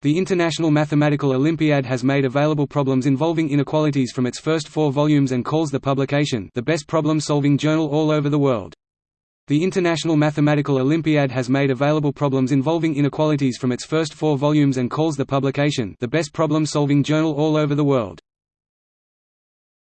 The International Mathematical Olympiad has made available problems involving inequalities from its first four volumes and calls the publication the best problem-solving journal all over the world. The International Mathematical Olympiad has made available problems involving inequalities from its first four volumes and calls the publication the best problem-solving journal all over the world.